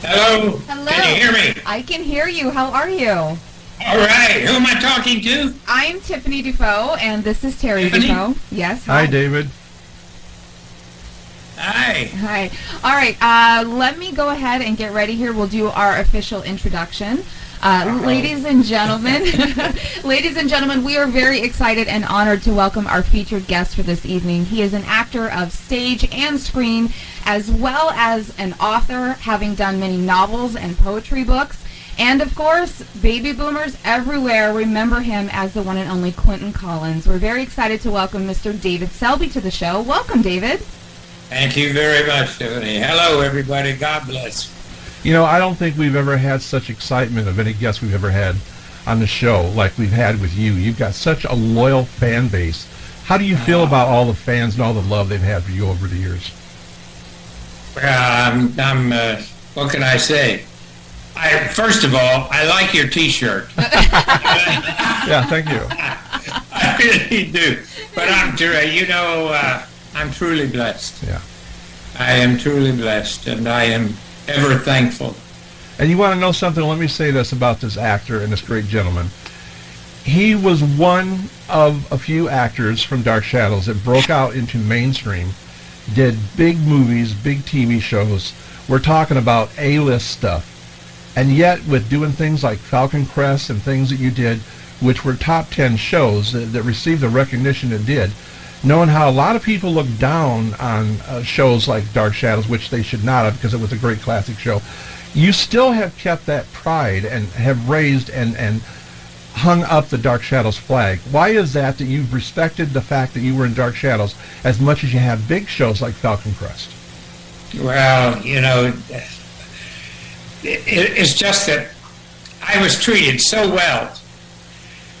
Hello? Hello. Can you hear me? I can hear you. How are you? All right. Who am I talking to? I'm Tiffany Defoe, and this is Terry Tiffany? Defoe. Yes. Hi, David. Hi. Hi. All right. Uh, let me go ahead and get ready here. We'll do our official introduction. Uh, ladies and gentlemen, ladies and gentlemen, we are very excited and honored to welcome our featured guest for this evening. He is an actor of stage and screen, as well as an author, having done many novels and poetry books. And of course, baby boomers everywhere remember him as the one and only Quentin Collins. We're very excited to welcome Mr. David Selby to the show. Welcome, David. Thank you very much, Tiffany. Hello, everybody. God bless. You know, I don't think we've ever had such excitement of any guest we've ever had on the show like we've had with you. You've got such a loyal fan base. How do you feel about all the fans and all the love they've had for you over the years? Well, I'm, I'm uh, what can I say? I, first of all, I like your T-shirt. Yeah, thank you. I really do. But I'm, tr- you know, uh, I'm truly blessed. Yeah. I am truly blessed, and I am ever thankful. And you want to know something? Let me say this about this actor and this great gentleman. He was one of a few actors from Dark Shadows that broke out into mainstream, did big movies, big TV shows. We're talking about A-list stuff. And yet, with doing things like Falcon Crest and things that you did, which were top 10 shows that, that received the recognition it did, knowing how a lot of people look down on uh, shows like Dark Shadows, which they should not have because it was a great classic show, you still have kept that pride and have raised and, and hung up the Dark Shadows flag. Why is that that you've respected the fact that you were in Dark Shadows as much as you have big shows like Falcon Crest? Well, you know, it, it's just that I was treated so well,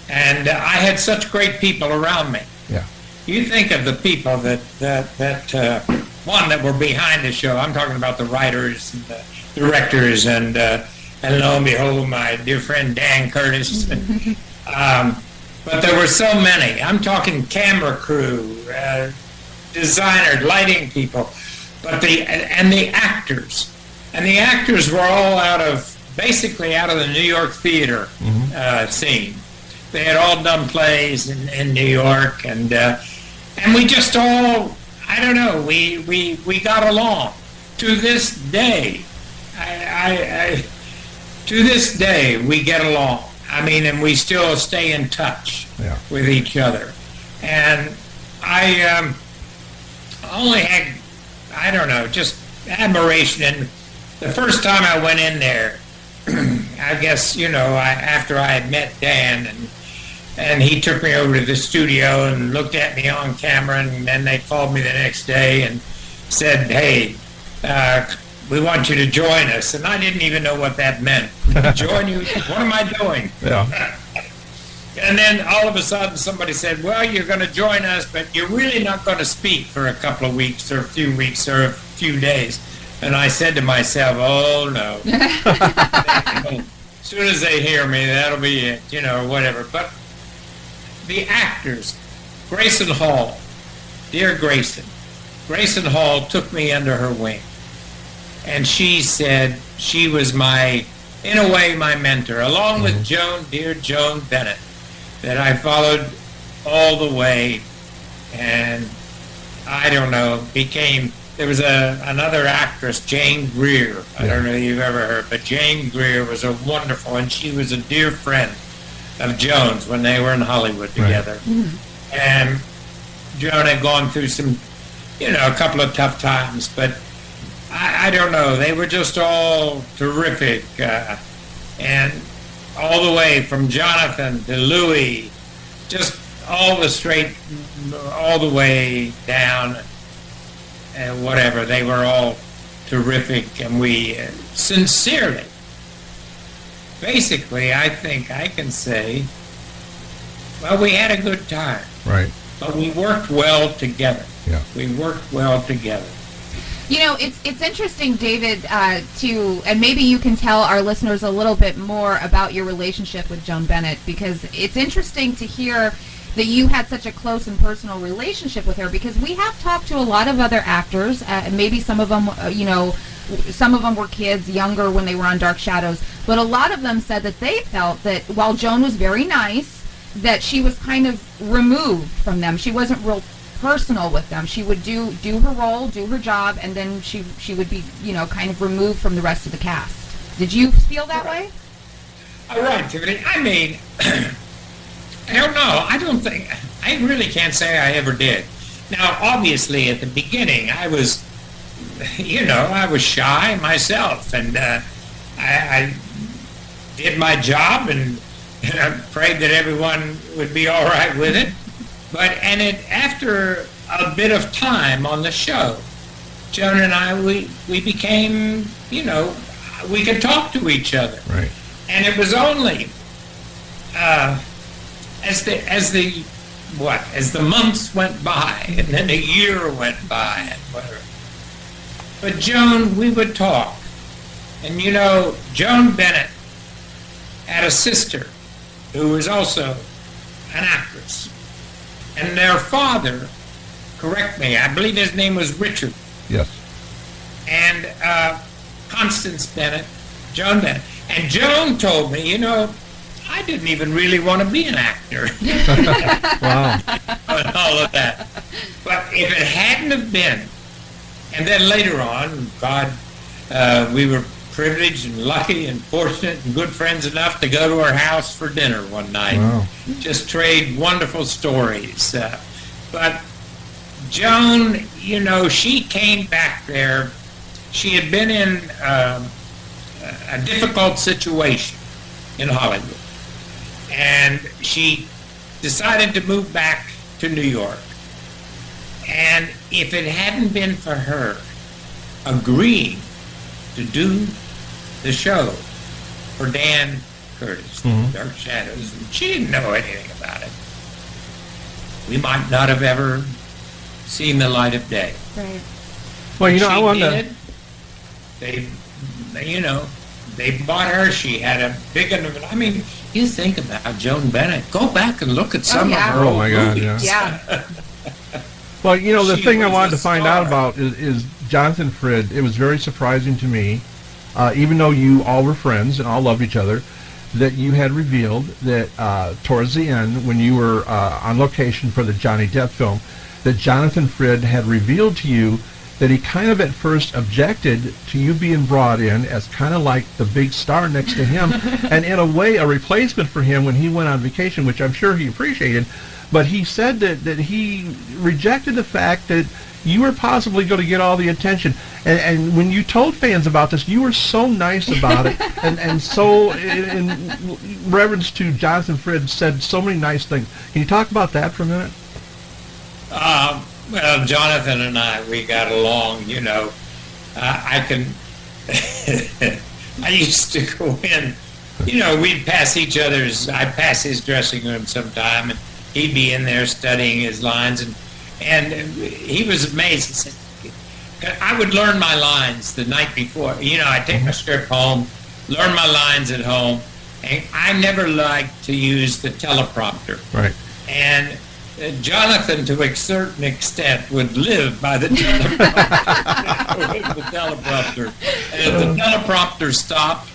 and I had such great people around me. You think of the people that that that uh, one that were behind the show. I'm talking about the writers and the directors, and uh, and lo and behold, my dear friend Dan Curtis. um, but there were so many. I'm talking camera crew, uh, designer, lighting people, but the and the actors, and the actors were all out of basically out of the New York theater uh, scene. They had all done plays in, in New York, and uh, and we just all I don't know we we we got along to this day. I, I, I to this day we get along. I mean, and we still stay in touch Yeah. with each other. And I um, only had, I don't know, just admiration. And the first time I went in there, I guess, you know, I, after I had met Dan and and he took me over to the studio and looked at me on camera and then they called me the next day and said, hey, uh, we want you to join us. And I didn't even know what that meant. join you? What am I doing? Yeah. And then all of a sudden somebody said, well, you're going to join us, but you're really not going to speak for a couple of weeks or a few weeks or a few days. And I said to myself, oh, no. as soon as they hear me, that'll be it, you know, whatever. But the actors, Grayson Hall, dear Grayson, Grayson Hall took me under her wing. And she said she was my, in a way, my mentor, along with mm-hmm. Joan, dear Joan Bennett, that I followed all the way. And I don't know, became, there was a, another actress, Jane Greer. I don't know if you've ever heard, but Jane Greer was a wonderful, and she was a dear friend of Joan's when they were in Hollywood Right. together. And Joan had gone through some, you know, a couple of tough times, but I, I don't know. They were just all terrific. Uh, and all the way from Jonathan to Louis, just all the straight, all the way down, and whatever. They were all terrific, and we uh, sincerely, basically, I think I can say, well, we had a good time, Right. but we worked well together. Yeah. We worked well together. You know, it's it's interesting, David, uh, to and maybe you can tell our listeners a little bit more about your relationship with Joan Bennett because it's interesting to hear that you had such a close and personal relationship with her because we have talked to a lot of other actors, uh, and maybe some of them, uh, you know, some of them were kids, younger when they were on Dark Shadows, but a lot of them said that they felt that while Joan was very nice, that she was kind of removed from them. She wasn't real personal with them. She would do do her role, do her job, and then she she would be you know kind of removed from the rest of the cast. Did you feel that way? All right, Tiffany. I mean, I don't know. I don't think I really can't say I ever did. Now, obviously, at the beginning, I was, you know, I was shy myself, and uh, I, I did my job and, and I prayed that everyone would be all right with it. But and it after a bit of time on the show, Joan and I we we became you know we could talk to each other, Right. and it was only uh, as the as the what as the months went by and then a year went by and whatever. But Joan, we would talk, and you know Joan Bennett had a sister who was also an actress, and their father, correct me, I believe his name was Richard Yes. and uh, Constance Bennett, Joan Bennett. And Joan told me, you know, I didn't even really want to be an actor Wow. and all of that. But if it hadn't have been, and then later on, God, uh, we were privileged and lucky and fortunate and good friends enough to go to her house for dinner one night. Wow. Just trade wonderful stories. Uh, but Joan, you know, she came back there. She had been in um, a difficult situation in Hollywood. And she decided to move back to New York. And if it hadn't been for her agreeing to do the show for Dan Curtis, Mhm. Dark Shadows, and she didn't know anything about it, we might not have ever seen the light of day. Right. Well, you know, she I want to. did. They, they, you know, they bought her. She had a big enough. I mean, you think about Joan Bennett. Go back and look at some yeah. of her Oh, old my God, movies. Yeah. Well, you know, the She thing I wanted a to find out about is, is Jonathan Frid. It was very surprising to me, uh, even though you all were friends and all loved each other, that you had revealed that uh, towards the end, when you were uh, on location for the Johnny Depp film, that Jonathan Frid had revealed to you that he kind of at first objected to you being brought in as kind of like the big star next to him, and in a way a replacement for him when he went on vacation, which I'm sure he appreciated. But he said that, that he rejected the fact that you were possibly going to get all the attention. And, and when you told fans about this, you were so nice about it, and, and so in, in reverence to Jonathan Frid, said so many nice things. Can you talk about that for a minute? Um, well, Jonathan and I, we got along. You know, uh, I can. I used to go in. You know, we'd pass each other's. I'd pass his dressing room sometime, and he'd be in there studying his lines, and and he was amazed. He said, "I would learn my lines the night before. You know, I'd take my script home, learn my lines at home, and I never liked to use the teleprompter." Right. And uh, Jonathan, to a certain extent, would live by the teleprompter. the teleprompter. And if the teleprompter stopped,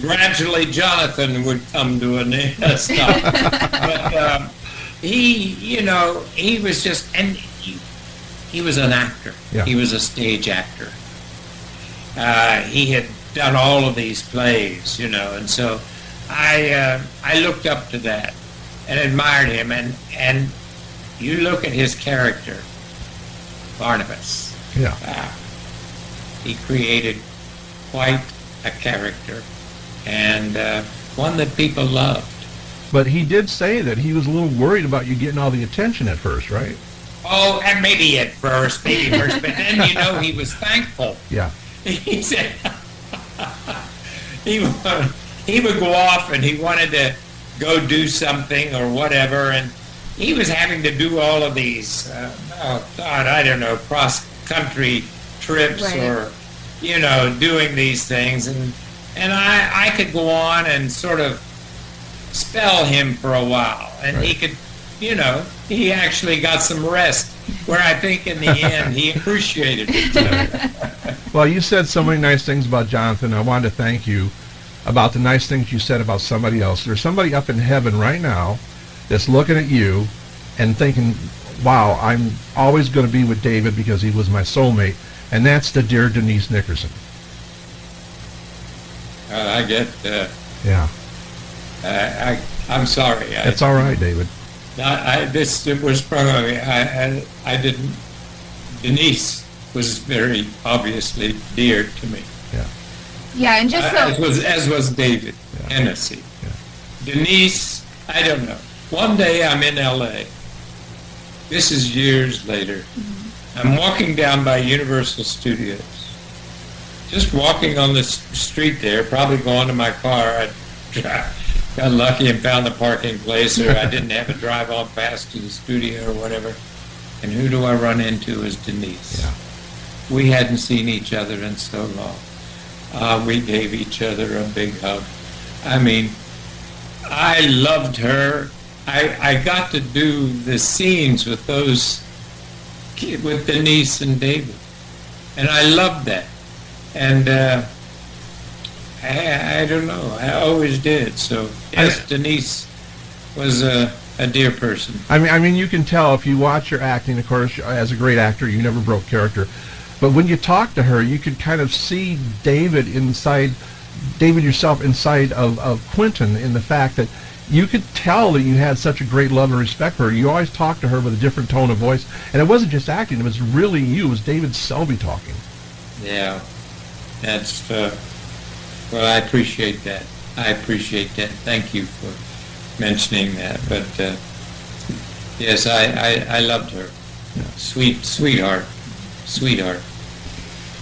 gradually Jonathan would come to a stop. but um, he, you know, he was just, and he, he was an actor. Yeah. He was a stage actor. Uh, he had done all of these plays, you know, and so I, uh, I looked up to that and admired him. And, and you look at his character, Barnabas. Yeah. Uh, he created quite a character and uh, one that people loved. But he did say that he was a little worried about you getting all the attention at first, right? Oh, and maybe at first, maybe first, but then you know he was thankful. Yeah. He said he would, he would go off and he wanted to go do something or whatever, and he was having to do all of these. Uh, oh God, I don't know, cross country trips Right. or you know doing these things, and and I I could go on and sort of spell him for a while, and he could, you know, he actually got some rest. Where I think in the end he appreciated it. Well, you said so many nice things about Jonathan. I wanted to thank you about the nice things you said about somebody else. There's somebody up in heaven right now that's looking at you and thinking, wow, I'm always going to be with David because he was my soulmate. And that's the dear Denise Nickerson. Uh, I get. Uh, Yeah. I, I I'm sorry. I, It's all right, David. I, I this was probably I, I I didn't. Denise was very obviously dear to me. Yeah, Yeah, and just as so was as was David Yeah. Hennessy. Denise, I don't know. One day I'm in L.A. This is years later. I'm walking down by Universal Studios. Just walking on the street there, probably going to my car. I got lucky and found the parking place, or I didn't have to drive on past to the studio or whatever. And who do I run into is Denise. Yeah. We hadn't seen each other in so long. Uh, we gave each other a big hug. I mean, I loved her. I, I got to do the scenes with those, with Denise and David. And I loved that. And uh, I, I don't know, I always did. So, yes, Denise was a, a dear person. I mean, I mean, you can tell if you watch her acting. Of course, as a great actor, you never broke character. But when you talk to her, you could kind of see David inside, David yourself inside of, of Quentin in the fact that you could tell that you had such a great love and respect for her. You always talked to her with a different tone of voice, and it wasn't just acting; it was really you. It was David Selby talking. Yeah, that's, uh, well, I appreciate that. I appreciate that. Thank you for mentioning that. But, uh, yes, I, I, I loved her. Sweet, sweetheart, sweetheart.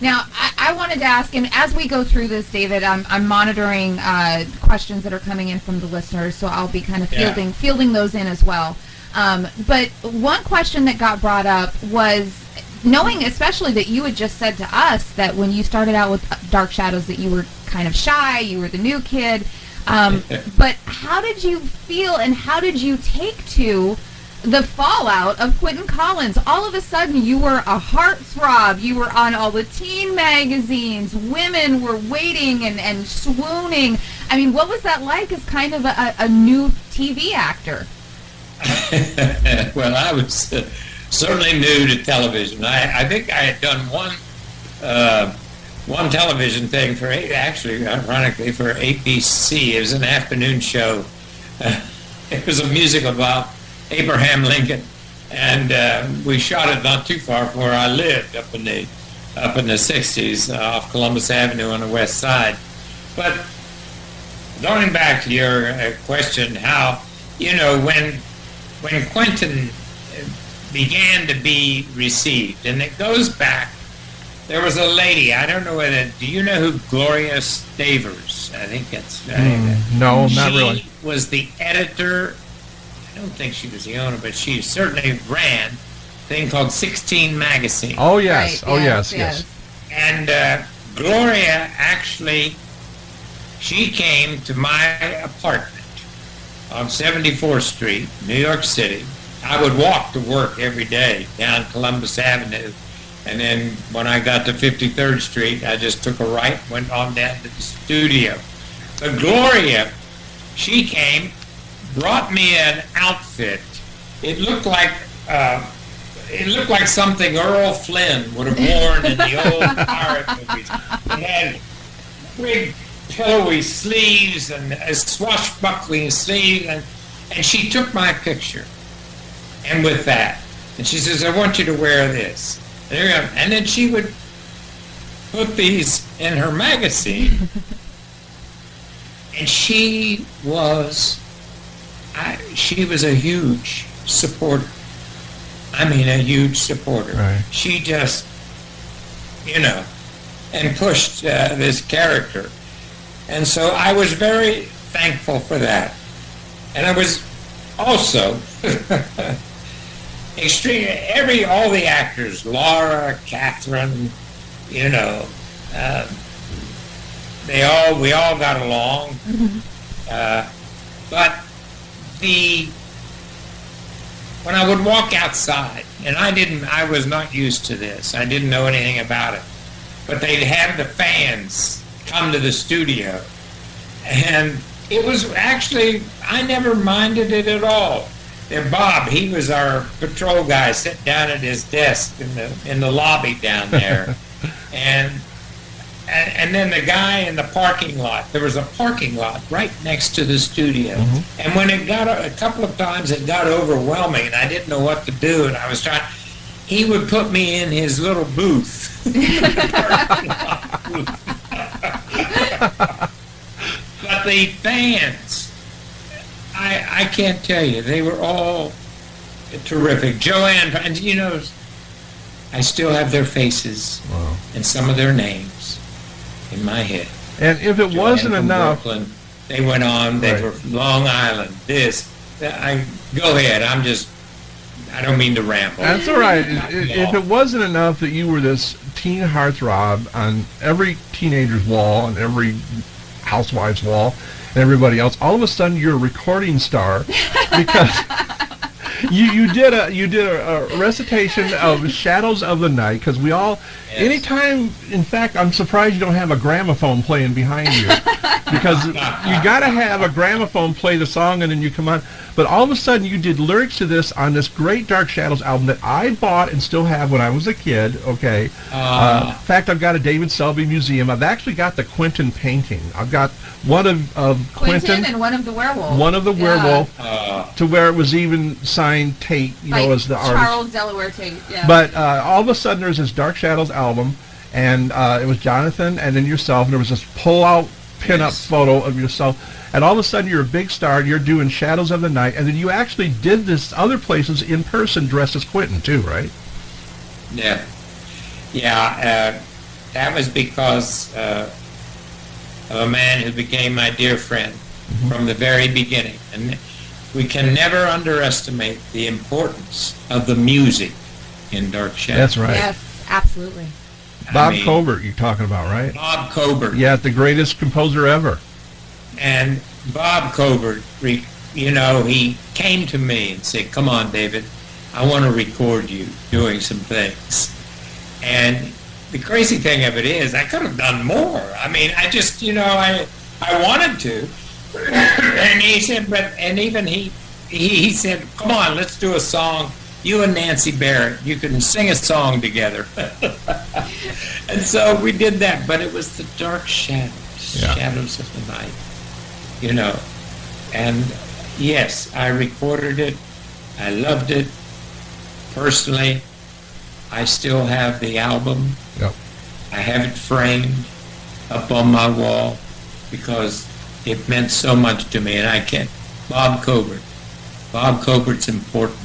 Now, I, I wanted to ask, and as we go through this, David, I'm, I'm monitoring uh, questions that are coming in from the listeners, so I'll be kind of Yeah. fielding fielding those in as well. Um, but one question that got brought up was knowing, especially that you had just said to us that when you started out with Dark Shadows, that you were kind of shy, you were the new kid. Um, but how did you feel, and how did you take to the fallout of Quentin Collins. All of a sudden, you were a heartthrob. You were on all the teen magazines. Women were waiting and, and swooning. I mean, what was that like as kind of a, a new TV actor? well, I was uh, certainly new to television. I, I think I had done one uh, one television thing for A- actually, ironically, for ABC. It was an afternoon show. Uh, it was a musical about Abraham Lincoln, and uh, we shot it not too far from where I lived, up in the up in the '60s, uh, off Columbus Avenue on the west side. But going back to your uh, question, how you know when when Quentin uh, began to be received, and it goes back. There was a lady. I don't know whether. Do you know who Gloria Stavers? I think that's. I that- Mm, no, not she really. was the editor. I don't think she was the owner, but she certainly ran a thing called 16 Magazine. Oh yes, Right, oh yes, yes. And uh, Gloria actually, she came to my apartment on 74th Street, New York City. I would walk to work every day down Columbus Avenue. And then when I got to 53rd Street, I just took a right, went on down to the studio. But Gloria, she came, brought me an outfit. It looked like uh, it looked like something Errol Flynn would have worn in the old pirate movies. It had big pillowy sleeves and a swashbuckling sleeve, and, and she took my picture. And with that, and she says, I want you to wear this. And, there you go. and then she would put these in her magazine. and she was, I, she was a huge supporter. I mean, a huge supporter. Right. She just, you know, and pushed uh, this character. And so I was very thankful for that. And I was also extreme. Every all the actors, Laura, Catherine, you know, uh, they all we all got along. Uh, but the when I would walk outside, and I didn't, I was not used to this. I didn't know anything about it. but they'd have the fans come to the studio. And it was actually, I never minded it at all. And Bob, he was our patrol guy, sitting down at his desk in the in the lobby down there, and, and and then the guy in the parking lot. There was a parking lot right next to the studio, mm-hmm. and when it got a, a couple of times, it got overwhelming, and I didn't know what to do, and I was trying. He would put me in his little booth. Booth. but the fans, I I can't tell you. They were all terrific. Joanne, and you know, I still have their faces Wow. and some of their names in my head. And if it Joanne wasn't enough, Brooklyn, they went on. They Right. were from Long Island. This. I go ahead. I'm just. I don't mean to ramble. that's all right. Not If if it wasn't enough that you were this teen heartthrob on every teenager's wall and every housewife's wall and everybody else, all of a sudden you're a recording star because you you did a you did a, a recitation of Shadows of the Night because we all Yes. anytime in fact I'm surprised you don't have a gramophone playing behind you because you got to have a gramophone play the song and then you come on but all of a sudden you did lyrics to this on this great Dark Shadows album that I bought and still have when I was a kid okay uh, in fact I've got a David Selby museum I've actually got the Quentin painting I've got one of, of Quentin, Quentin and one of the werewolves. one of the Yeah. werewolf Uh, to where it was even signed Tate, you By know, as the artist. Charles Delaware Tate. Yeah. But uh, all of a sudden, there's this Dark Shadows album, and uh, it was Jonathan and then yourself, and there was this pull-out pin-up Yes. photo of yourself, and all of a sudden you're a big star, and you're doing Shadows of the Night, and then you actually did this other places in person dressed as Quentin too, right? Yeah, yeah. Uh, that was because uh, of a man who became my dear friend from the very beginning, and we can never underestimate the importance of the music in Dark Shadows. That's right. Yes, absolutely. I Bob mean, Cobert, you're talking about, right? Bob Cobert. Yeah, the greatest composer ever. And Bob Cobert, you know, he came to me and said, "Come on, David, I want to record you doing some things." And the crazy thing of it is, I could have done more. I mean, I just, you know, I I wanted to. and he said, but and even he he, he said, "Come on, let's do a song." You and Nancy Barrett, you can sing a song together. and so we did that, but it was the dark shadows, Yeah. shadows of the night, you know. And yes, I recorded it. I loved it. Personally, I still have the album. Yep. I have it framed up on my wall because it meant so much to me. And I can't. Bob Cobert. Bob Cobert's importance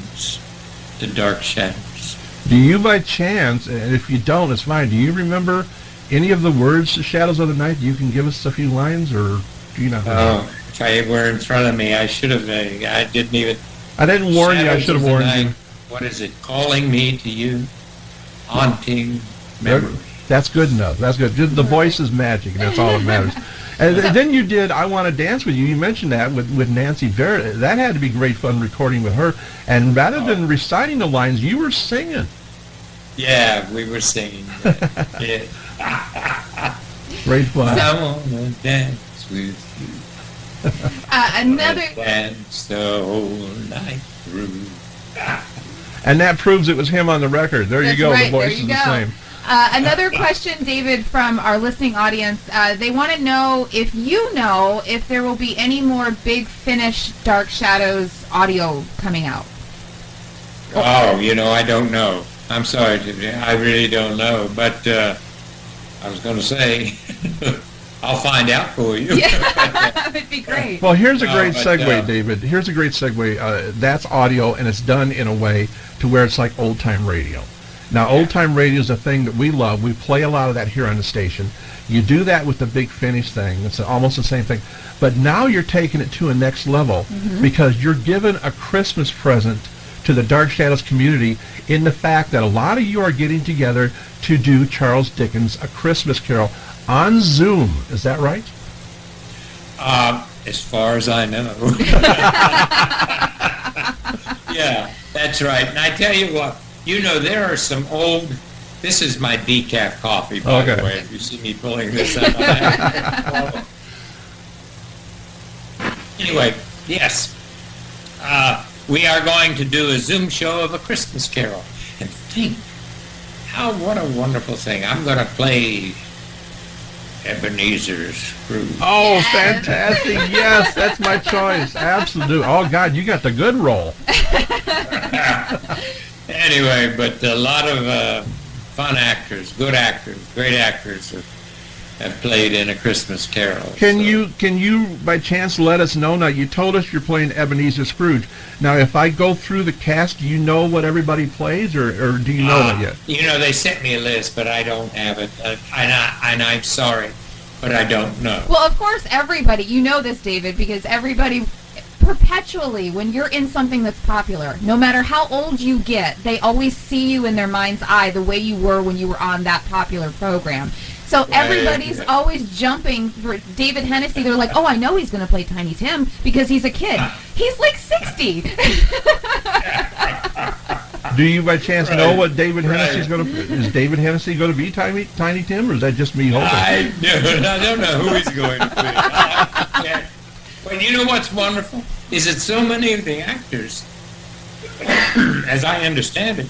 to Dark Shadows. Do you, by chance, and if you don't, it's fine. Do you remember any of the words to Shadows of the Night? You can give us a few lines, or do you not? Oh, if I were in front of me, I should have. uh, I didn't even. I didn't warn you. I should have warned night, you. What is it? Calling me to you, haunting memory. That's good enough. That's good. The voice is magic, and that's all that matters. And th- then you did "I Want to Dance with You." You mentioned that with, with Nancy Barrett. That had to be great fun recording with her. And rather than reciting the lines, you were singing. Yeah, we were singing. yeah. Great fun. I wanna dance with you. Uh, another. Dance the whole night through. And that proves it was him on the record. There you go. right, the voice there you is the same. Uh, another question, David, from our listening audience. Uh, they want to know if you know if there will be any more Big Finish Dark Shadows audio coming out. Oh, you know, I don't know. I'm sorry, I really don't know. But uh, I was going to say, I'll find out for you. Yeah, that would be great. Well, here's a No, great but, segue, uh, David. Here's a great segue. Uh, that's audio, and it's done in a way to where it's like old time radio. Now, old time radio is a thing that we love. We play a lot of that here on the station. You do that with the big finish thing. It's almost the same thing. But now you're taking it to a next level because you're giving a Christmas present to the Dark Shadows community in the fact that a lot of you are getting together to do Charles Dickens' A Christmas Carol on Zoom. Is that right? Um, as far as I know. yeah, that's right. And I tell you what, you know, there are some old This is my decaf coffee, by Okay. the way. If you see me pulling this out. anyway, yes. Uh, we are going to do a Zoom show of a Christmas Carol. And think, how, what a wonderful thing. I'm going to play Ebenezer Scrooge. Oh, fantastic! Yes, that's my choice. Absolutely. Oh God, you got the good role. Anyway, but a lot of uh, fun actors, good actors, great actors have, have played in A Christmas Carol. Can So- you can you by chance let us know? Now you told us you're playing Ebenezer Scrooge. Now if I go through the cast, do you know what everybody plays, or, or do you know Uh, that yet? You know, they sent me a list, but I don't have it. Uh, and, I, and I'm sorry, but I don't know. Well, of course, everybody, you know this, David, because everybody perpetually, when you're in something that's popular, no matter how old you get, they always see you in their mind's eye the way you were when you were on that popular program. So everybody's always jumping for David Hennessy. They're like, oh, I know he's going to play Tiny Tim because he's a kid. He's like 60. Do you by chance know what David Right. Hennessy's going to? Is David Hennessy going to be Tiny Tiny Tim, or is that just me hoping? I, don't- I don't know who he's going to be. Yeah. But you know what's wonderful? Is that so many of the actors, as I understand it,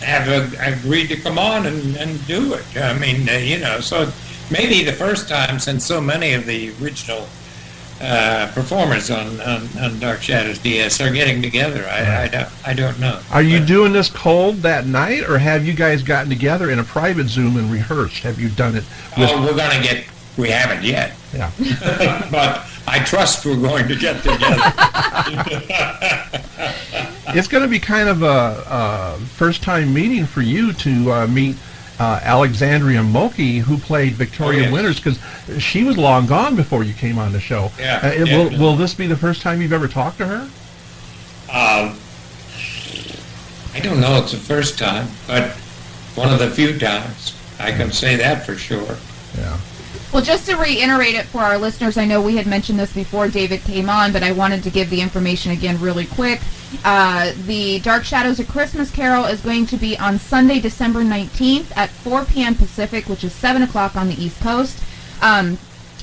have uh, agreed to come on and, and do it. I mean, uh, you know, so maybe the first time since so many of the original uh, performers on, on, on Dark Shadows DS are getting together. I, I, don't, I don't know. Are you But- doing this cold that night, or have you guys gotten together in a private Zoom and rehearsed? Have you done it? With, Oh, we're going to get. We haven't yet, yeah. but I trust we're going to get together. It's going to be kind of a, a first-time meeting for you to uh, meet uh, Alexandria Moltke, who played Victoria Oh, yes. Winters, because she was long gone before you came on the show. Yeah, Uh, it- will, will this be the first time you've ever talked to her? Um, I don't know. It's the first time, but one of the few times. I can say that for sure. Yeah. Well, just to reiterate it for our listeners, I know we had mentioned this before David came on, but I wanted to give the information again really quick. Uh, the Dark Shadows of Christmas Carol is going to be on Sunday, December 19th at 4 p.m. Pacific, which is 7 o'clock on the East Coast. Um,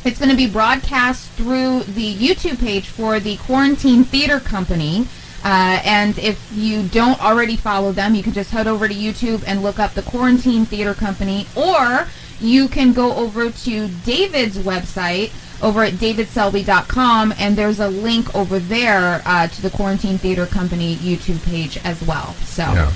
it's going to be broadcast through the YouTube page for the Quarantine Theater Company. Uh, and if you don't already follow them, you can just head over to YouTube and look up the Quarantine Theater Company, or you can go over to David's website over at davidselby.com, and there's a link over there uh, to the Quarantine Theater Company YouTube page as well. So, Yeah.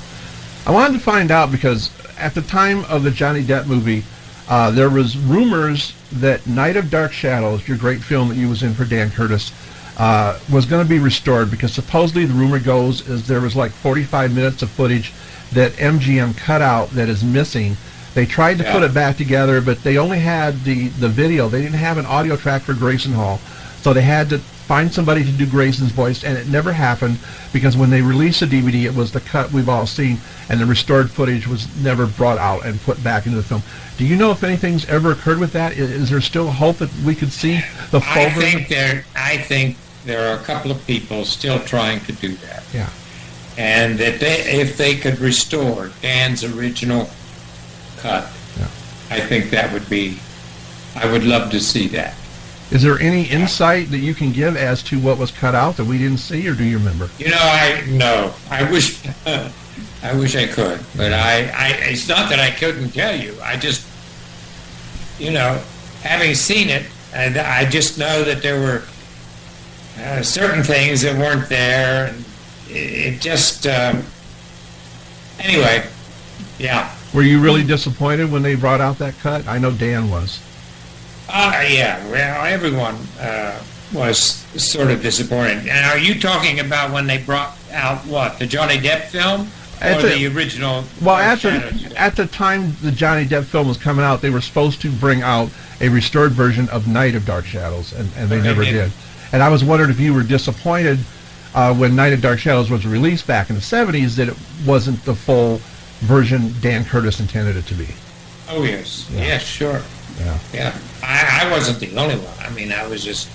I wanted to find out because at the time of the Johnny Depp movie, uh, there was rumors that Night of Dark Shadows, your great film that you was in for Dan Curtis, uh, was going to be restored because supposedly the rumor goes is there was like 45 minutes of footage that MGM cut out that is missing. They tried to Yeah. put it back together, but they only had the, the video. They didn't have an audio track for Grayson Hall. So they had to find somebody to do Grayson's voice, and it never happened because when they released the DVD, it was the cut we've all seen, and the restored footage was never brought out and put back into the film. Do you know if anything's ever occurred with that? Is, Is, there still hope that we could see the full I version? think there. I think there are a couple of people still trying to do that, Yeah. and that they, if they could restore Dan's original cut, Yeah. I think that would be. I would love to see that. Is there any insight that you can give as to what was cut out that we didn't see, or do you remember? You know, I no. I wish. I wish I could, but I, I. It's not that I couldn't tell you. I just, you know, having seen it, and I just know that there were uh, certain things that weren't there, and it, it just. Um, anyway, yeah. Were you really disappointed when they brought out that cut? I know Dan was. Uh, yeah, well, everyone uh, was sort of disappointed. And are you talking about when they brought out what the Johnny Depp film At or the- the, original? Well, at the, at the time the Johnny Depp film was coming out, they were supposed to bring out a restored version of Night of Dark Shadows, and, and they never didn't. did. And I was wondering if you were disappointed uh, when Night of Dark Shadows was released back in the 70s that it wasn't the full version Dan Curtis intended it to be. oh yes, Yeah. yes, sure, Yeah. yeah. I, I wasn't the only one. I mean, I was just,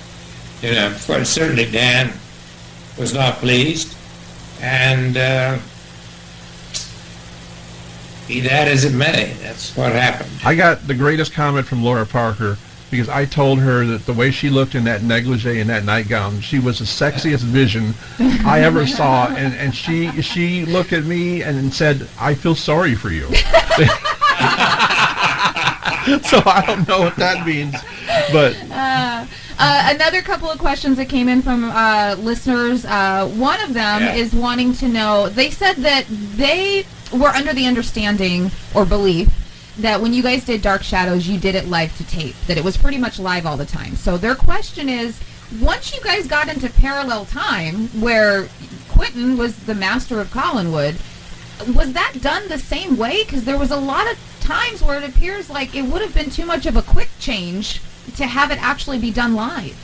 you know, for, certainly Dan was not pleased, and uh, be that as it may, that's what happened. I got the greatest comment from Laura Parker because I told her that the way she looked in that negligee and that nightgown, she was the sexiest vision I ever saw, and, and she she looked at me and said, "I feel sorry for you." so I don't know what that means, but Uh, uh, another couple of questions that came in from uh, listeners. Uh, one of them Yeah. is wanting to know. They said that they were under the understanding or belief that when you guys did Dark Shadows, you did it live to tape. That it was pretty much live all the time. So their question is, once you guys got into parallel time, where Quentin was the master of Collinwood, was that done the same way? Because there was a lot of times where it appears like it would have been too much of a quick change to have it actually be done live.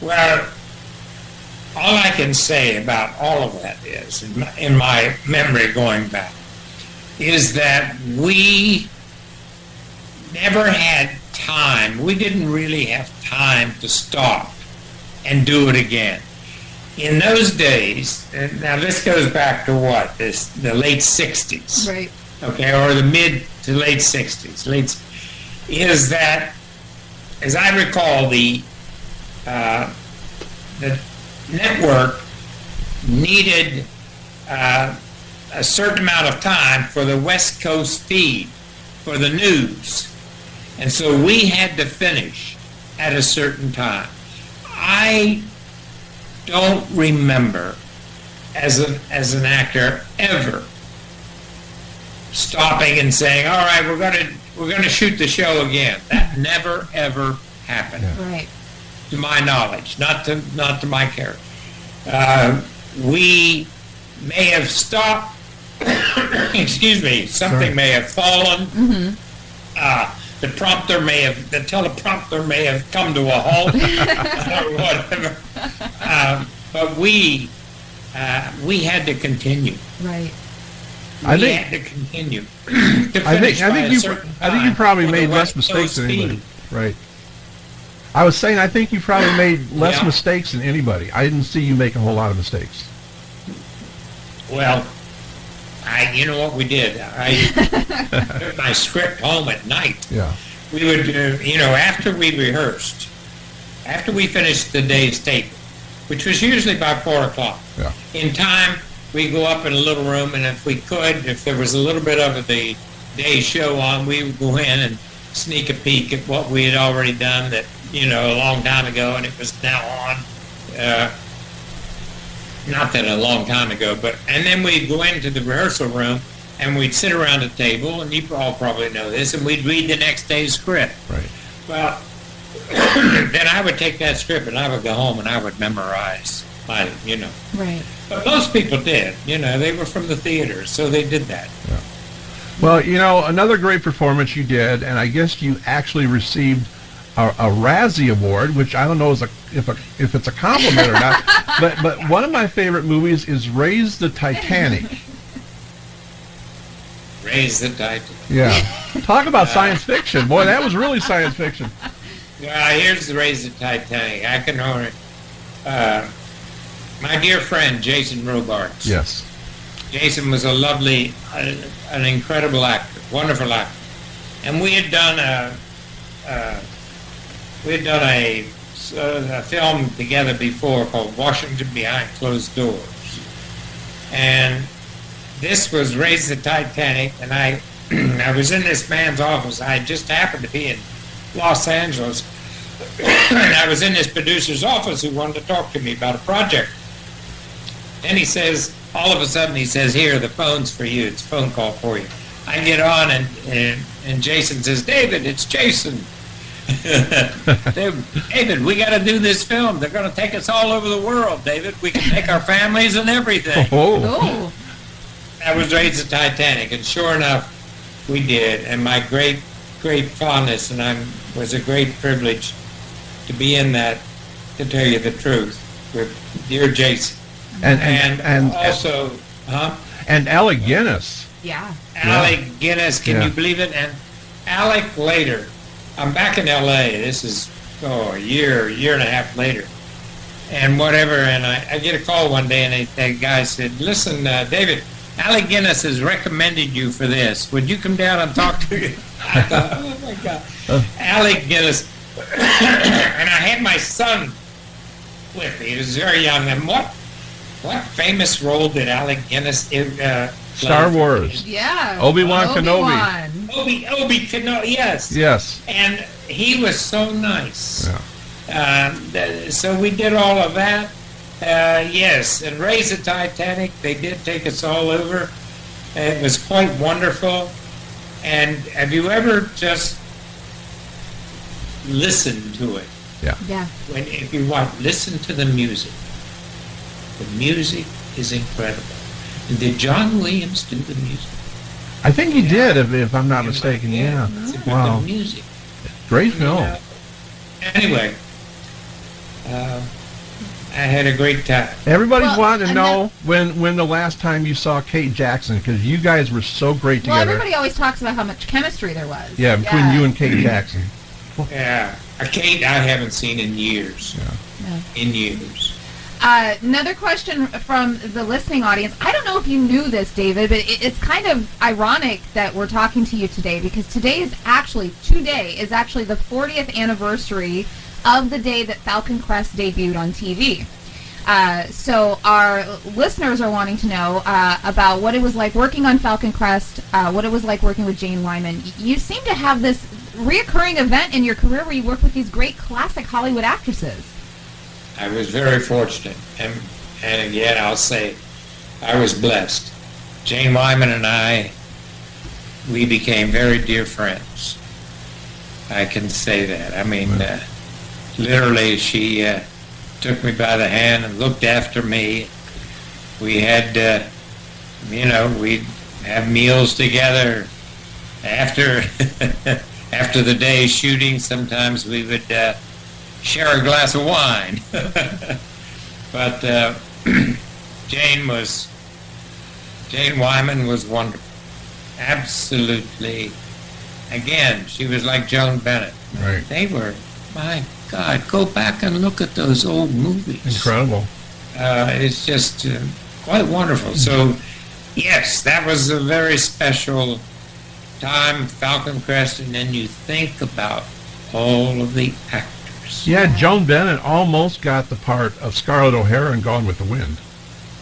Well, all I can say about all of that is, in my, in my memory going back, is that we never had time. We didn't really have time to stop and do it again. In those days, now this goes back to what? This the late '60s Right. okay, or the mid to late 60s, late, is that, as I recall, the uh, the network needed uh, a certain amount of time for the West Coast feed for the news, and so we had to finish at a certain time. I don't remember as an as an actor ever stopping and saying, "All right, we're gonna we're gonna shoot the show again." That never ever happened, Right. to my knowledge, not to not to my character. Uh, we may have stopped. excuse me. Something Right. may have fallen. Uh, the prompter may have the teleprompter may have come to a halt or whatever. Um, but we uh, we had to continue Right. I think- had to continue. to I think I think you I think you probably made less mistakes than anybody. Right. I was saying I think you probably made less Yeah. mistakes than anybody. I didn't see you make a whole lot of mistakes. Well, I you know what we did? I took my script home at night. Yeah. We would, uh, you know, after we rehearsed, after we finished the day's tape, which was usually by four o'clock. Yeah. In time, we go up in a little room, and if we could, if there was a little bit of the day's show on, we would go in and sneak a peek at what we had already done that, you know, a long time ago, and it was now on. Uh, not that a long time ago, but and then we'd go into the rehearsal room and we'd sit around a table, and you all probably know this, and we'd read the next day's script. Right. Well, then I would take that script and I would go home and I would memorize my, you know. Right. But most people did, you know, they were from the theater, so they did that. Yeah. Well, you know, another great performance you did, and I guess you actually received a, a Razzie Award, which I don't know is a, if a, if it's a compliment or not. But but one of my favorite movies is Raise the Titanic. Raise the title. Yeah. Talk about science fiction, boy. That was really science fiction. Well, here's the Raise the Titanic. I can only, uh, my dear friend Jason Robards. Yes. Jason was a lovely, uh, an incredible actor, wonderful actor, and we had done a, uh, we had done a, uh, a film together before called Washington Behind Closed Doors, and this was Raise the Titanic, and I, I was in this man's office. I just happened to be in Los Angeles, and I was in this producer's office who wanted to talk to me about a project. And he says, all of a sudden, he says, "Here, the phone's for you. It's a phone call for you." I get on, and and, and Jason says, "David, it's Jason." David, David, we got to do this film. They're going to take us all over the world, David. We can take our families and everything. Oh. Oh. That was raised the Titanic, and sure enough, we did. And my great, great fondness, and I'm was a great privilege to be in that. To tell you the truth, with dear Jason, And and, and and, also, huh? and Alec Guinness. Yeah. Alec Guinness, can Yeah. you believe it? And Alec later, I'm back in L.A. This is oh a year, year and a half later, and whatever. And I, I get a call one day, and they, that guy said, "Listen, uh, David, Alec Guinness has recommended you for this. Would you come down and talk to you? I thought, oh my God. Alec Guinness. and I had my son with me. He was very young. And what what famous role did Alec Guinness uh? Star Wars. Yeah. Obi-Wan Kenobi. Obi-Wan. Obi Obi Kenobi. Yes. Yes. And he was so nice. Yeah. Um, th- so we did all of that. Uh, yes, and Raise the Titanic, they did take us all over. It was quite wonderful. And have you ever just listened to it? Yeah. Yeah. When if you want, listen to the music. The music is incredible. Did John Williams do the music? I think he did, if, if I'm not mistaken. Yeah. It's Wow. The music. Great film. Yeah. Anyway, uh, I had a great time. Everybody's Well, wanting to and know when when the last time you saw Kate Jackson because you guys were so great together. Well, everybody always talks about how much chemistry there was. yeah, between you and Kate Jackson. Yeah, a Kate I haven't seen in years. Yeah. In years. Uh, another question from the listening audience. I don't know if you knew this, David, but it, it's kind of ironic that we're talking to you today because today is actually, today is actually the 40th anniversary of the day that Falcon Crest debuted on TV. Uh, so our listeners are wanting to know uh, about what it was like working on Falcon Crest, uh, what it was like working with Jane Wyman. You seem to have this reoccurring event in your career where you work with these great classic Hollywood actresses. I was very fortunate, and and again I'll say, I was blessed. Jane Wyman and I, we became very dear friends. I can say that. I mean, uh, literally, she uh, took me by the hand and looked after me. We had, uh, you know, we'd have meals together after after the day shooting. Sometimes we would. Share a glass of wine. but uh, Jane was, Jane Wyman was wonderful. Absolutely. Again, she was like Joan Bennett. Right. They were, my God, go back and look at those old movies. Incredible. Uh, it's just uh, quite wonderful. So, yes, that was a very special time, Falcon Crest, and then you think about all of the actors. Yeah, Joan Bennett almost got the part of Scarlett O'Hara in Gone with the Wind.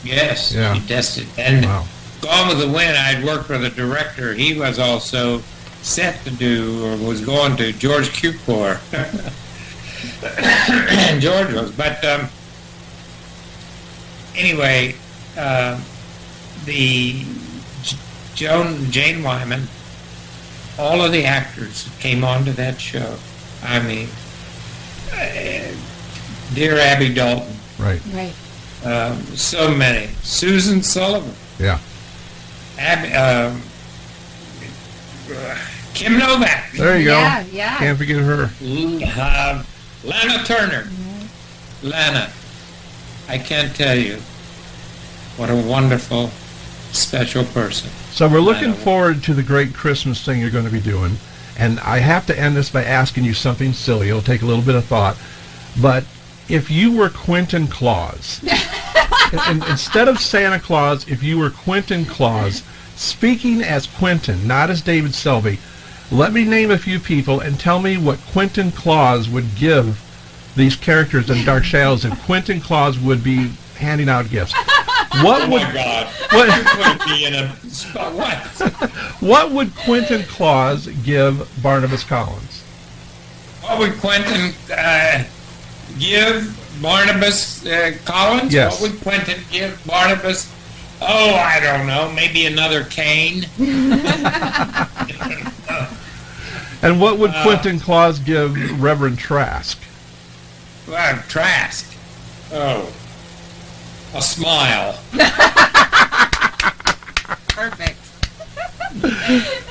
Yes, Yeah. he tested. And Wow. Gone with the Wind, I'd worked with a director. He was also set to do, or was going to, George Cukor. and George was. But um, anyway, uh, the J- Joan Jane Wyman, all of the actors came onto that show. I mean, dear Abby Dalton, Right. Right. um, so many. Susan Sullivan. Yeah. Abby, um, uh, Kim Novak, There you go. yeah. yeah. Can't forget her. uh, Lana Turner, Lana. I can't tell you what a wonderful, special person. So we're looking know. forward to the great Christmas thing you're going to be doing. And I have to end this by asking you something silly. It'll take a little bit of thought. But if you were Quentin Claus, and, and instead of Santa Claus, if you were Quentin Claus, speaking as Quentin, not as David Selby, let me name a few people and tell me what Quentin Claus would give these characters in Dark Shadows if Quentin Claus would be handing out gifts. What Oh would my God! what, Would it be in a spot? What? What would Quentin Claus give Barnabas Collins? What would Quentin uh, give Barnabas uh, Collins? Yes. What would Quentin give Barnabas? Oh, I don't know. Maybe another cane. And what would Uh, Quentin Claus give Reverend Trask? Well, Trask. Oh, a smile. Perfect.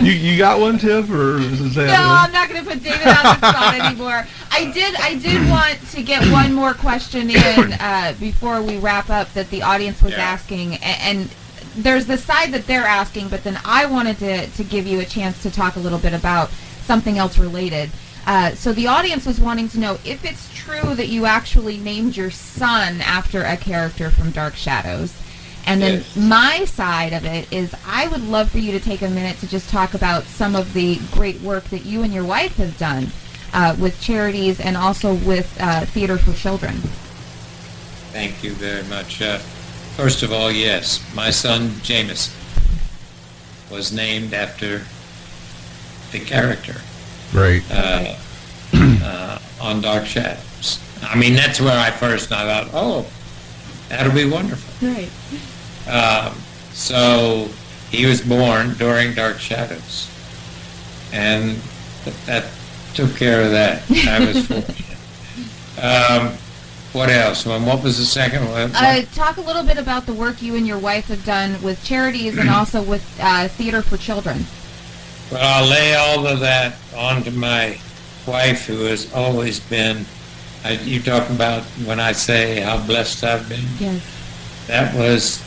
You you got one, Tiff, or is that? No, I'm not going to put David on the spot anymore. I did. I did want to get one more question in uh, before we wrap up that the audience was Yeah. asking, a- and there's the side that they're asking, but then I wanted to to give you a chance to talk a little bit about something else related. Uh, so the audience was wanting to know if it's true that you actually named your son after a character from Dark Shadows, And then Yes. my side of it is I would love for you to take a minute to just talk about some of the great work that you and your wife have done uh, with charities and also with uh, Theater for Children. Thank you very much. Uh, first of all, yes, my son Jameson was named after the character Right. uh, uh, on Dark Shadows. I mean, that's where I first I thought, oh, that'll be wonderful. Right. Um, so he was born during Dark Shadows, and th- that took care of that. I was fortunate. Um, what else? Well, what was the second one? Uh, talk a little bit about the work you and your wife have done with charities and also with uh, Theater for Children. Well, I'll lay all of that onto my wife, who has always been. I, you talk about when I say how blessed I've been. Yes. That was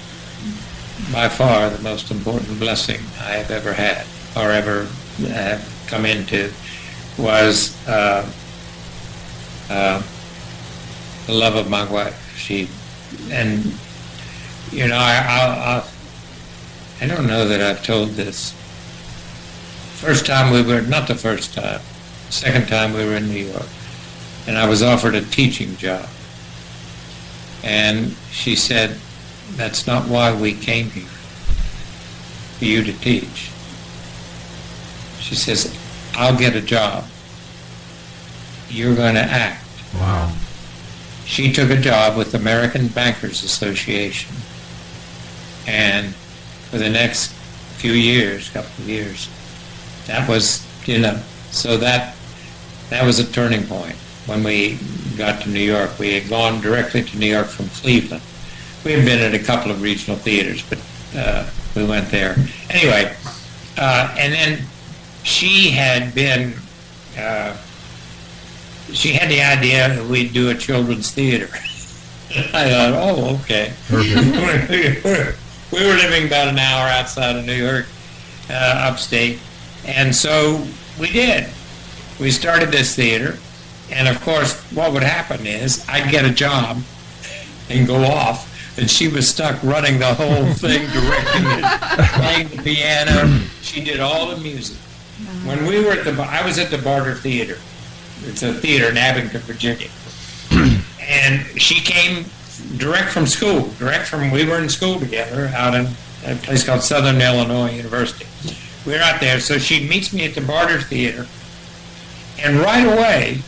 by far the most important blessing I have ever had or ever have come into was uh, uh, the love of my wife. She and you know I I, I I don't know that I've told this. First time we were not the first time, second time we were in New York, and I was offered a teaching job. And she said, that's not why we came here, for you to teach. She says, I'll get a job. You're going to act. Wow. She took a job with the American Bankers Association. And for the next few years, couple of years, that was, you know, so that that was a turning point when we got to New York. We had gone directly to New York from Cleveland. We had been at a couple of regional theaters, but uh, we went there anyway. Uh, and then she had been. Uh, she had the idea that we'd do a children's theater. I thought, oh, okay. We were living about an hour outside of New York, uh, upstate, and so we did. We started this theater, and of course, what would happen is I'd get a job and go off, and she was stuck running the whole thing, directing it, playing the piano. She did all the music. When we were at the, I was at the Barter Theater. It's a theater in Abingdon, Virginia, and she came direct from school, direct from, we were in school together out in a place called Southern Illinois University. We were out there, so she meets me at the Barter Theater, and right away,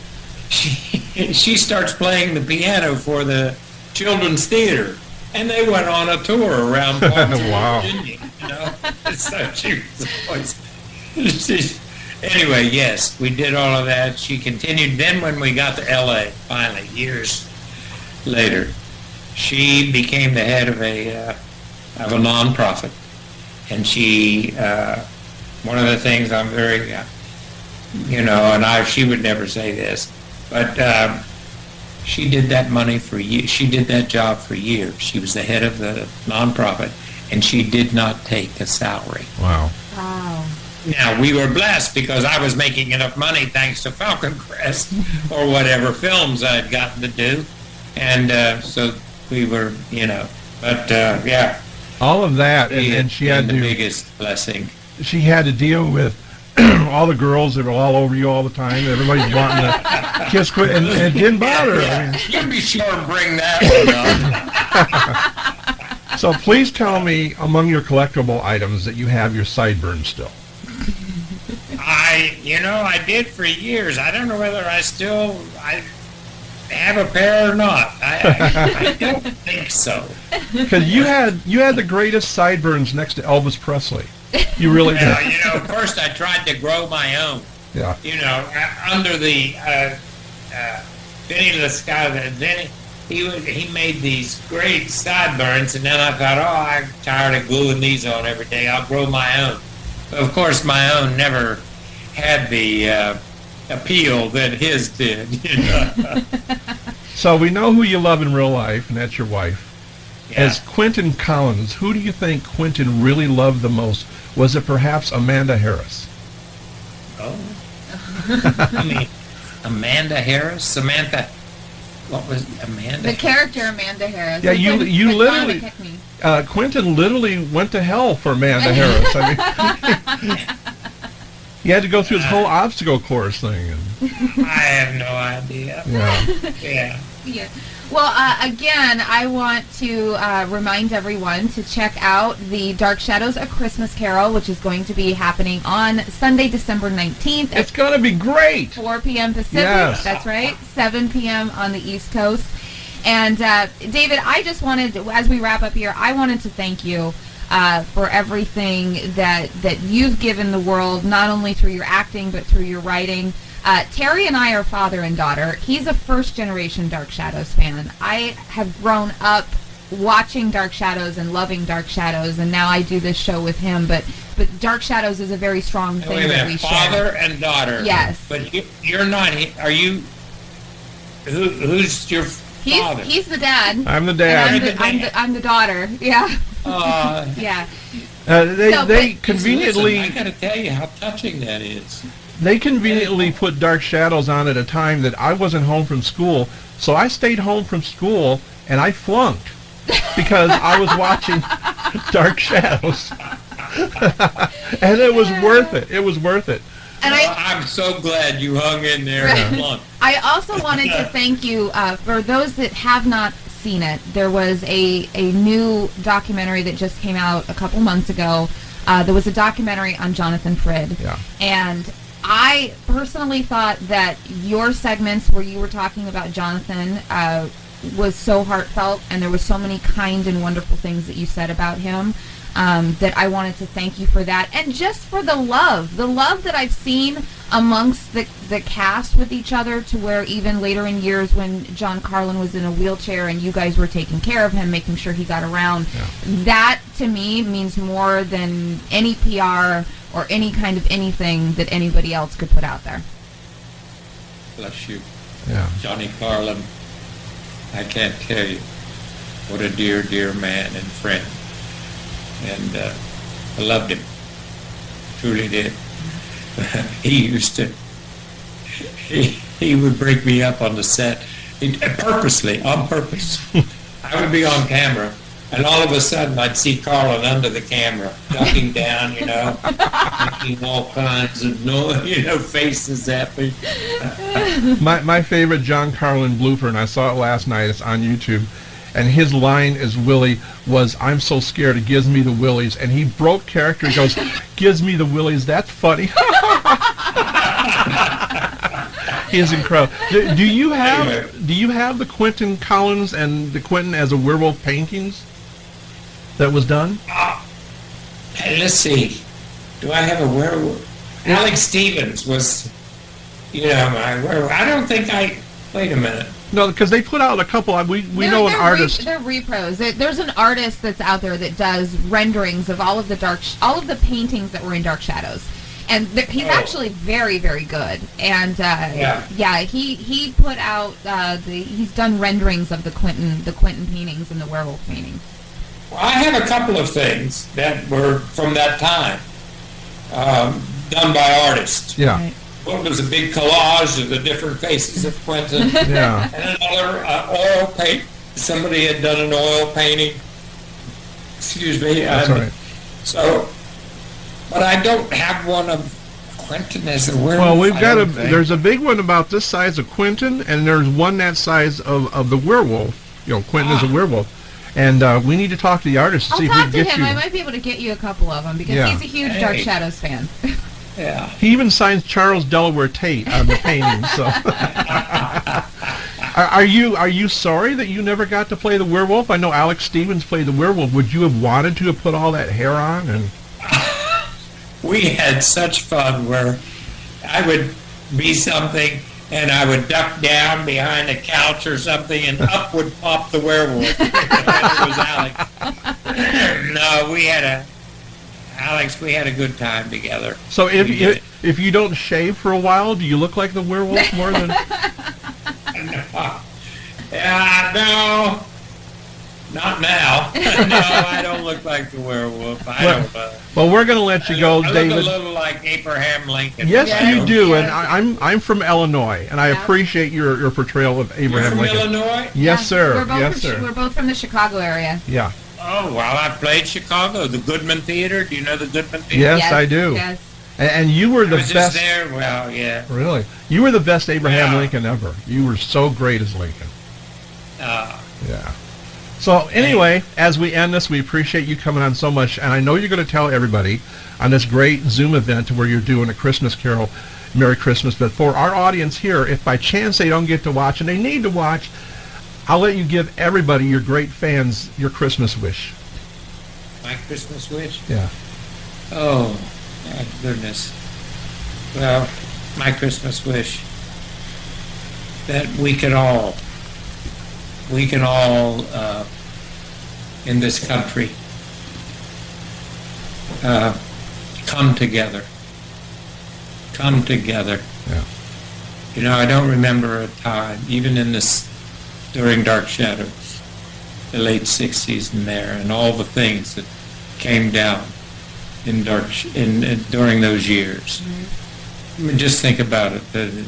she, she starts playing the piano for the children's theater. And they went on a tour around Baltimore, Wow. Virginia, you know? so she was always, anyway, yes, we did all of that. She continued. Then when we got to L.A., finally, years later, she became the head of a uh, of a nonprofit, and she uh, one of the things I'm very, uh, you know, and I she would never say this, but um, she did that money for years. She did that job for years. She was the head of the nonprofit, and she did not take a salary. Wow. Wow. Now we were blessed because I was making enough money thanks to Falcon Crest or whatever films I'd gotten to do, and uh, so we were, you know. But uh, yeah, All of that, and, and she had the to biggest blessing. she had to deal with all the girls that were all over you all the time. Everybody's wanting to kiss, quit, and, and it didn't bother her. I mean, You be sure and bring that one up. so please tell me, among your collectible items, that you have your sideburns still. I, you know, I did for years. I don't know whether I still I have a pair or not. I, I, I don't think so. Because you had you had the greatest sideburns next to Elvis Presley. You really Well, did. you know, first I tried to grow my own. Yeah. you know, uh, under the uh, uh, Vinny Lascala, Vinny, he was, he made these great sideburns, and then I thought, oh, I'm tired of gluing these on every day. I'll grow my own. But of course, my own never had the uh, appeal that his did. You know? So we know who you love in real life, and that's your wife. yeah. As Quentin Collins, who do you think Quentin really loved the most? Was it perhaps Amanda Harris? Oh. I mean, Amanda Harris, Samantha. what was Amanda? The character Amanda Harris. Yeah, you- you literally- Uh, Quentin literally went to hell for Amanda Harris. I mean, he had to go through his whole obstacle course thing. And, I have no idea. yeah. Yeah. Yeah. Well, uh, again, I want to uh, remind everyone to check out the Dark Shadows: A Christmas Carol, which is going to be happening on Sunday, December nineteenth It's gonna be great. 4 p.m. Pacific. Yes. That's right. 7 p.m. on the East Coast. And uh, David, I just wanted, as we wrap up here, I wanted to thank you uh, for everything that that you've given the world, not only through your acting but through your writing. Uh, Terry and I are father and daughter. He's a first generation Dark Shadows fan. I have grown up watching Dark Shadows and loving Dark Shadows, and now I do this show with him. But but Dark Shadows is a very strong Wait thing a that we minute, share. father and daughter. Yes. But you, you're not. he- Are you? Who, who's your He's father? he's the dad. I'm the dad. I'm the, I'm, the, I'm the daughter. Yeah, Uh, yeah. Uh, they No, they but- conveniently Listen, I got to tell you how touching that is. They conveniently put Dark Shadows on at a time that I wasn't home from school, so I stayed home from school and I flunked because I was watching Dark Shadows, and it was worth it. It was worth it. And Well, I, I'm so glad you hung in there. And flung. I also wanted to thank you uh, for those that have not seen it. There was a, a new documentary that just came out a couple months ago. Uh, there was a documentary on Jonathan Frid. Yeah. And I personally thought that your segments where you were talking about Jonathan uh, was so heartfelt, and there were so many kind and wonderful things that you said about him. Um, that I wanted to thank you for that, and just for the love, the love that I've seen amongst the the cast with each other, to where even later in years when John Karlen was in a wheelchair and you guys were taking care of him, making sure he got around, that to me means more than any PR or any kind of anything that anybody else could put out there. Bless you, Yeah. Johnny Karlen. I can't tell you what a dear, dear man and friend. And uh, I loved him. Truly did. he used to. He, he would break me up on the set, he, purposely, on purpose. I would be on camera, and all of a sudden I'd see Karlen under the camera, ducking down, you know, making all kinds of no, you know, faces at me. My my favorite John Karlen blooper, and I saw it last night. It's on YouTube, and his line as Willie was, "I'm so scared it gives me the willies," and he broke character. He goes, "Gives me the willies." That's funny. he is incredible. Do, do you have do you have the Quentin Collins and the Quentin as a werewolf paintings that was done? Hey, let's see. Do I have a werewolf? Alex Stevens was, you know, my werewolf. I don't think I. Wait a minute. No, because they put out a couple. We we They're- know an they're artist. Re- they're repros. There- There's an artist that's out there that does renderings of all of the dark, sh- all of the paintings that were in Dark Shadows, and th- he's Oh. actually very, very good. And uh, Yeah. he he put out uh, the he's done renderings of the Quentin the Quentin paintings and the werewolf paintings. Well, I have a couple of things that were from that time, um, done by artists. yeah, Right. One was a big collage of the different faces of Quentin, yeah. and another uh, oil paint. Somebody had done an oil painting. Excuse me. That's um, all right. So, but I don't have one of Quentin as a werewolf. Well, we've got a. think. There's a big one about this size of Quentin, and there's one that size of, of the werewolf. You know, Quentin is a Ah. werewolf, and uh, we need to talk to the artist to I'll see if we talk can to get him. you. I might be able to get you a couple of them because Yeah. he's a huge Dark Shadows fan. Yeah. He even signs Charles Delaware Tate on the painting. So, are, are you are you sorry that you never got to play the werewolf? I know Alex Stevens played the werewolf. Would you have wanted to have put all that hair on? And we had such fun where I would be something and I would duck down behind a couch or something and up would pop the werewolf. it was Alex. no, we had a Alex, we had a good time together. so if you, if you don't shave for a while, do you look like the werewolf more than? no. Yeah, no. Not now. no, I don't look like the werewolf. I Well, don't. Uh, Well, we're going to let you go, david I look David. a little like Abraham Lincoln. Yes, Yeah. you do, and Yes. I, I'm I'm from Illinois, and I Yeah. appreciate your, your portrayal of You're Abraham from Lincoln. Illinois? Yes, Yeah, sir. We're both Yes, from, sir. We're both from the Chicago area. Yeah. Oh, well, I played Chicago, the Goodman Theater. Do you know the Goodman Theater? Yes, I do. Yes. And, and you were I the was just best. there. Well, yeah. Really, you were the best Abraham Yeah. Lincoln ever. You were so great as Lincoln. Uh, Yeah. So anyway, as we end this, we appreciate you coming on so much, and I know you're going to tell everybody on this great Zoom event where you're doing a Christmas Carol, Merry Christmas. But for our audience here, if by chance they don't get to watch and they need to watch, I'll let you give everybody, your great fans, your Christmas wish. my Christmas wish. Yeah. Oh, my goodness. Well, my Christmas wish that we can all, we can all uh, in this country uh, come together. Come together. Yeah. You know, I don't remember a time, even in this, during Dark Shadows, the late 60s and there, and all the things that came down in dark in, in during those years. I mean, just think about it: the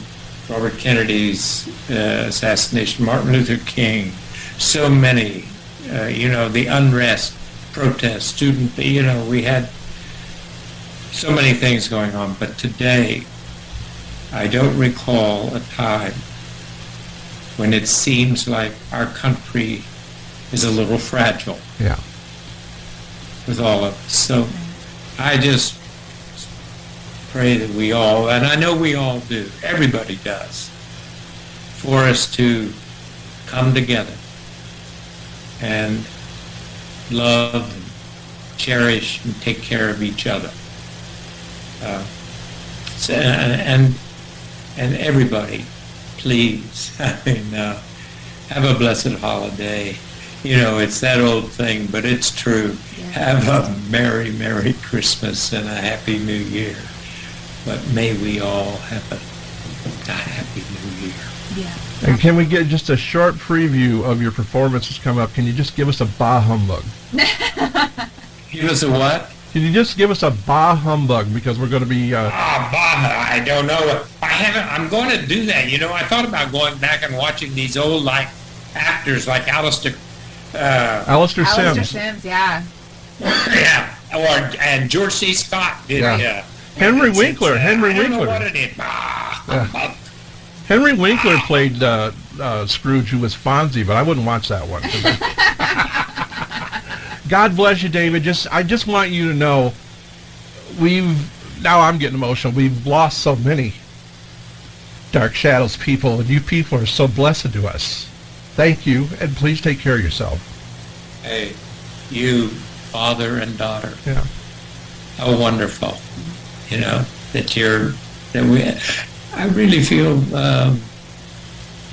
Robert Kennedy's uh, assassination, Martin Luther King, so many, uh, you know, the unrest, protests, student, you know, we had so many things going on. But today, I don't recall a time when it seems like our country is a little fragile Yeah. with all of us. So I just pray that we all, and I know we all do, everybody does, for us to come together and love, and cherish, and take care of each other. Uh, so, and, and and everybody, please, I mean, uh, have a blessed holiday. You know, it's that old thing, but it's true. Have a merry, merry Christmas and a happy New Year. But may we all have a, a happy New Year. Yeah. And can we get just a short preview of your performances coming up? Can you just give us a bah humbug? Give us a what? Can you just give us a bah humbug because we're going to be uh, Ah, bah, I don't know. I haven't. I'm going to do that. You know, I thought about going back and watching these old like actors like Alastair. Uh, Alastair Alastair Sims. Sims, yeah. yeah, or and George C. Scott did. Yeah. Yeah. Henry Winkler, it's, uh, Henry I don't Winkler. know what it is. Bah, Yeah. Henry Winkler played uh, uh, Scrooge, who was Fonzie, but I wouldn't watch that one. God bless you, David. Just I just want you to know, we've now I'm getting emotional. We've lost so many Dark Shadows people, and you people are so blessed to us. Thank you, and please take care of yourself. Hey, you, father and daughter. Yeah. How wonderful, you know, that you're, that we, I really feel, um,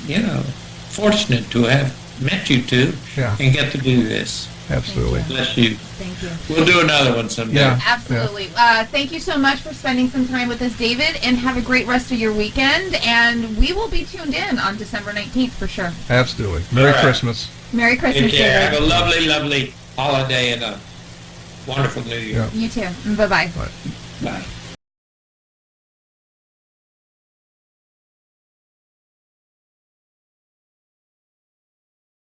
you know, fortunate to have met you two Yeah. and get to do this. Absolutely. Bless you. Thank you. We'll do another one someday. Yeah. Absolutely. Uh, thank you so much for spending some time with us, David, and have a great rest of your weekend. And we will be tuned in on December 19th for sure. Absolutely. Merry All right. Christmas. Merry Christmas, Take care. Have a lovely, lovely holiday and a wonderful New Year. Yeah. You too. Bye bye. Bye.